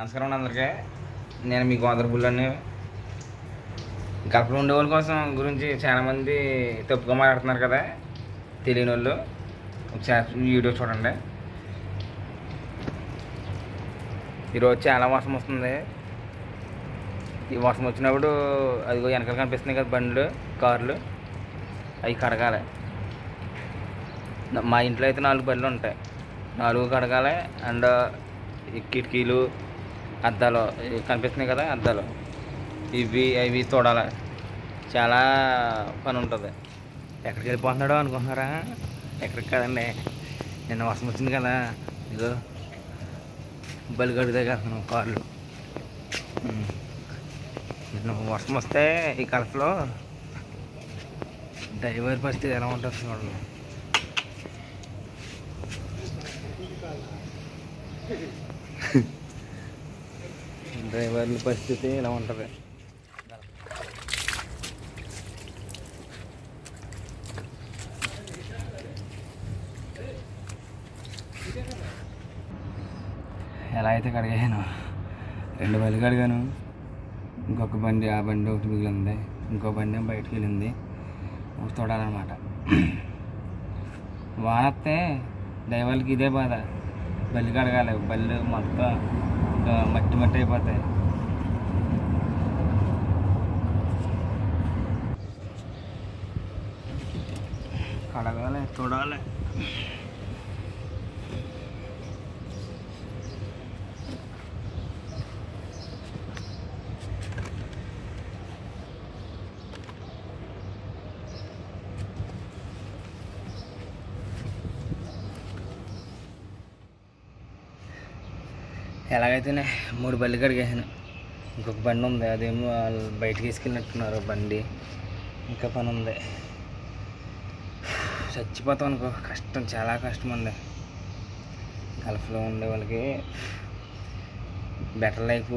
నమస్కారం అండి అందరికీ. నేను మీ గోదరబుల్లని గల్పలో ఉండే వాళ్ళ కోసం గురించి చాలామంది తప్పుగా మాట్లాడుతున్నారు కదా తెలియని వాళ్ళు ఒకసారి వీడియో చూడండి. ఈరోజు చాలా వర్షం వస్తుంది. ఈ వర్షం వచ్చినప్పుడు అదిగో వెనకాల కనిపిస్తున్నాయి కదా బండ్లు కార్లు. అవి కడగాలి. మా ఇంట్లో అయితే నాలుగు బండ్లు ఉంటాయి. నాలుగు కడగాలి. అండ్ కిటికీలు అద్దాలు ఇవి కనిపిస్తున్నాయి కదా అద్దాలు. ఇవి అవి చూడాలి చాలా పని ఉంటుంది. ఎక్కడికి వెళ్ళిపోతున్నాడో అనుకుంటున్నారా? ఎక్కడికి కాదండి. నిన్న వర్షం వచ్చింది కదా. ఇదో బలిగడు దగ్గర కార్లు. నిన్న వర్షం వస్తే ఈ కలపలో డ్రైవర్ పరిస్థితి ఎలా ఉంటుంది చూడండి. డ్రైవర్ల పరిస్థితి ఇలా ఉంటుంది. ఎలా అయితే కడిగాను రెండు బళ్ళు కడిగాను. ఇంకొక బండి ఆ బండి ఒకటి మిగిలింది. ఇంకో బండి బయటకు వెళ్ళింది. ఒకటి తోడాలన్నమాట. వానొస్తే డ్రైవర్లకి ఇదే బాధ. బల్లి కడగాలి. బళ్ళు మొత్తం ఇంకా మట్టి మట్టి అయిపోతాయి కడగాలి ఎలాగైతేనే మూడు బళ్ళు కడిగేసాను. ఇంకొక బండి ఉంది అదేమో వాళ్ళు బయటకు వేసుకెళ్ళినట్టున్నారు బండి. ఇంకా పని ఉంది. చచ్చిపోతాం అనుకో కష్టం చాలా కష్టం అండి. గల్ఫ్లో ఉండే వాళ్ళకి బెటర్ లైఫ్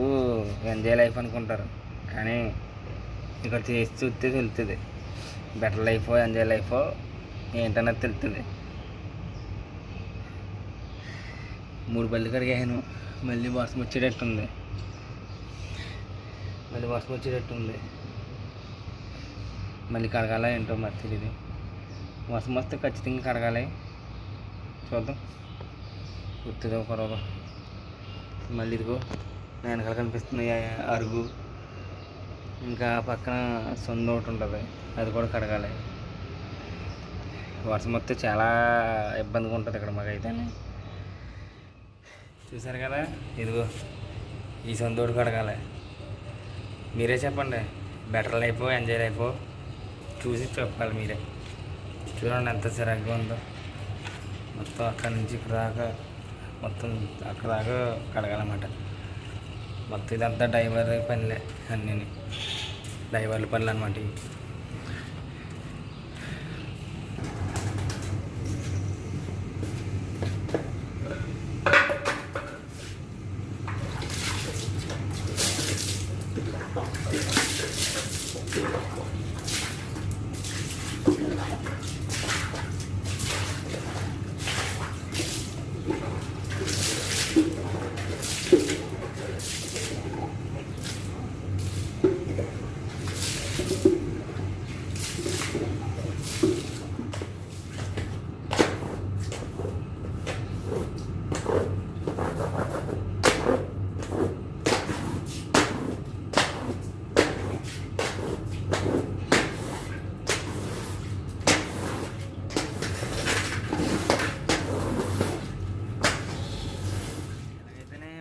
ఎంజాయ్ లైఫ్ అనుకుంటారు. కానీ ఇక్కడ చేసి చూస్తే తెలుస్తుంది బెటర్ లైఫ్ ఎంజాయ్ లైఫ్ ఏంటన్నది తెలుస్తుంది మూడు బళ్ళు కడిగాను మళ్ళీ వర్షం వచ్చేటట్టుంది. మళ్ళీ వర్షం వచ్చేటట్టుంది. మళ్ళీ కడగాల ఏంటో మరి తెలియదు వర్షం వస్తే ఖచ్చితంగా కడగాలి. చూద్దాం. గుర్తుదో కొరవ మళ్ళీ ఇదిగో నా వెనకాల కనిపిస్తుంది అరుగు. ఇంకా పక్కన సొంత ఒకటి ఉంటుంది. అది కూడా కడగాలి. వర్షం వస్తే చాలా ఇబ్బందిగా ఉంటుంది ఇక్కడ మాకైతే. చూసారు కదా? ఇదిగో ఈ సొంతోడు కడగాలి మీరే చెప్పండి బెటర్ లైఫ్ ఎంజాయ్ లైఫ్ చూసి చెప్పాలి మీరే. చూడండి ఎంత చిరాకుగా ఉందో. మొత్తం అక్కడి నుంచి ఇక్కడ దాకా మొత్తం అక్కడ దాకా కడగాలన్నమాట. మొత్తం ఇదంతా డ్రైవర్ పనులే అన్నీ డ్రైవర్ల పనులు అనమాట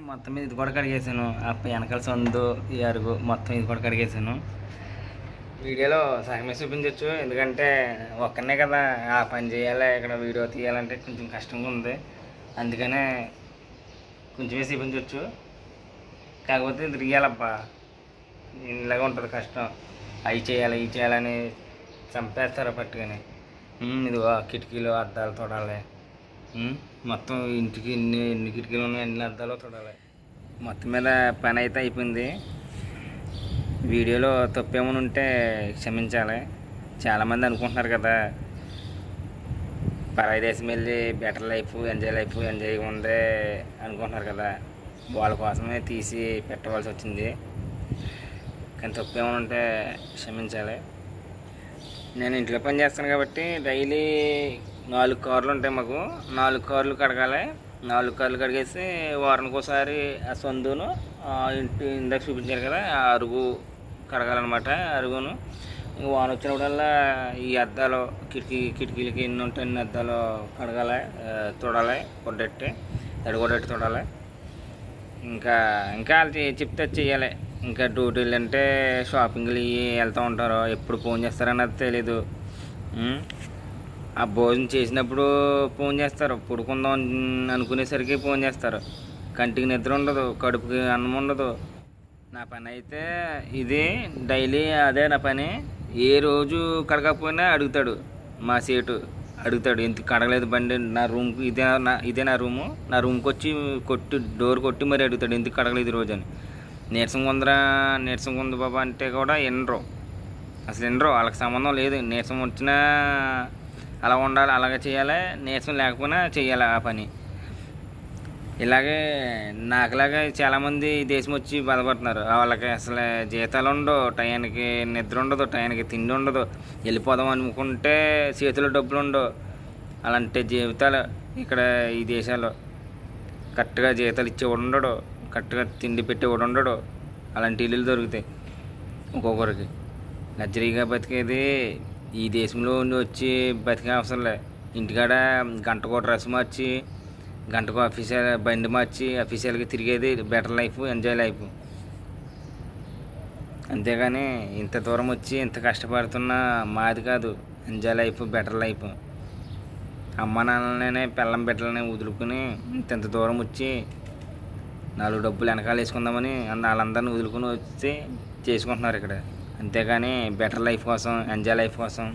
మొత్తం మీద ఇది కూడా కడిగేసాను ఆ వెనకాల సందు ఈ అరుగు మొత్తం ఇది కూడా కడిగేసాను వీడియోలో సహమే చూపించవచ్చు ఎందుకంటే ఒక్కనే కదా ఆ పని చేయాలి? ఇక్కడ వీడియో తీయాలంటే కొంచెం కష్టంగా ఉంది. అందుకనే కొంచెమే చూపించవచ్చు కాకపోతే ఇది తీయాలబ్బా ఇలాగే ఉంటుంది కష్టం. అవి చేయాలి ఇవి చేయాలని చంపేస్తారు పట్టుకొని. ఇది ఇదిగో కిటికీలు అద్దాలు తోడాలి మొత్తం ఇంటికి ఎన్ని ఎన్ని కిటికీలు ఉన్నాయి ఎన్ని అద్దాలు తోడాలి మొత్తం మీద పని అయితే అయిపోయింది. వీడియోలో తప్పేమైనా ఉంటే క్షమించాలి. చాలామంది అనుకుంటున్నారు కదా పరాయిదేశం వెళ్ళి better life enjoy life enjoy ఉందే అనుకుంటున్నారు కదా. వాళ్ళ కోసమే తీసి పెట్టవలసి వచ్చింది. కానీ తప్పు ఏమైనా ఉంటే క్షమించాలి. నేను ఇంట్లో పని చేస్తాను కాబట్టి డైలీ నాలుగు కార్లు ఉంటాయి మాకు. నాలుగు కార్లు కడగాలి. నాలుగు కార్లు కడిగేసి వారానికి ఒకసారి ఆ సందును ఇంటి ఇందాక చూపించారు కదా ఆ అరుగు కడగాలన్నమాట అరుగును. ఇంక వాన వచ్చినప్పుడల్లా ఈ అద్దాలు కిటికీ కిటికీలకి ఎన్ని ఉంటాయి అన్ని అద్దాలు కడగాలి ఆ, తుడాలి కొడ్డెట్టి తొడాలి. ఇంకా ఇంకా వాళ్ళు చే- చెప్తే చేయాలి చెయ్యాలి. ఇంకా డ్యూటీలు అంటే షాపింగ్లు ఇవి వెళ్తూ ఉంటారు. ఎప్పుడు ఫోన్ చేస్తారన్నది తెలీదు. ఆ భోజనం చేసినప్పుడు ఫోన్ చేస్తారు. పడుకుందాం అని అనుకునేసరికి ఫోన్ చేస్తారు. కంటికి నిద్ర ఉండదు కడుపుకి అన్నం ఉండదు. నా పని అయితే ఇది డైలీ అదే నా పని. ఏ రోజు కడగకపోయినా అడుగుతాడు మా సేటు. అడుగుతాడు ఎందుకు కడగలేదు బండి నా రూమ్కి ఇదే నా ఇదే నా రూము నా రూమ్కి వచ్చి కొట్టి డోర్ కొట్టి మరి అడుగుతాడు ఎందుకు కడగలేదు ఈ రోజు అని. నీరసం కొందరా నీరసం కొంద బాబా అంటే కూడా వినరు. అసలు వినరు వాళ్ళకి సంబంధం లేదు. నీరసం వచ్చినా అలా ఉండాలి అలాగే చేయాలి నీరసం లేకపోయినా చేయాలి ఆ పని. ఇలాగే నాకులాగా చాలామంది ఈ దేశం వచ్చి బాధపడుతున్నారు. వాళ్ళకి అసలు జీతాలు ఉండవు టయానికి నిద్ర ఉండదు టయానికి తిండి ఉండదు. వెళ్ళిపోదాం అనుకుంటే చేతిలో డబ్బులు ఉండవు. అలాంటి జీవితాలు ఇక్కడ ఈ దేశాల్లో. కరెక్ట్గా జీతాలు ఇచ్చేవాడు ఉండడు కరెక్ట్గా తిండి పెట్టేవాడు ఉండడు. అలాంటి ఇల్లులు దొరుకుతాయి ఒక్కొక్కరికి. లగ్జరీగా బతికేది ఈ దేశంలో ఉండి వచ్చి బతికే అవసరం లే. ఇంటికాడ కూడా డ్రెస్ మార్చి గంటకు అఫీషియల్ బండి మార్చి అఫీషియల్గా తిరిగేది బెటర్ లైఫ్ ఎంజాయ్ లైఫ్. అంతేగాని ఇంత దూరం వచ్చి ఇంత కష్టపడుతున్న మాది కాదు. Enjoy life better life. అమ్మ నాన్నలనే పిల్లం బిడ్డలనే వదులుకుని ఇంత ఇంత దూరం వచ్చి నాలుగు డబ్బులు వెనకాల వేసుకుందామని వాళ్ళందరినీ వదులుకుని వచ్చి చేసుకుంటున్నారు ఇక్కడ. అంతేగాని బెటర్ లైఫ్ కోసం ఎంజాయ్ లైఫ్ కోసం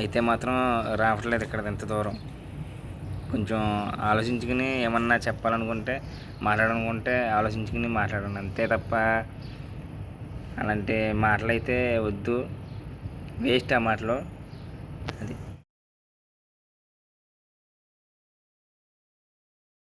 అయితే మాత్రం రావట్లేదు ఇక్కడ ఇంత దూరం. కొంచెం ఆలోచించుకుని ఏమన్నా చెప్పాలనుకుంటే మాట్లాడాలనుకుంటే ఆలోచించుకుని మాట్లాడండి. అంతే తప్ప అలాంటి మాటలు అయితే వద్దు. వేస్ట్ ఆ మాటలు. అది.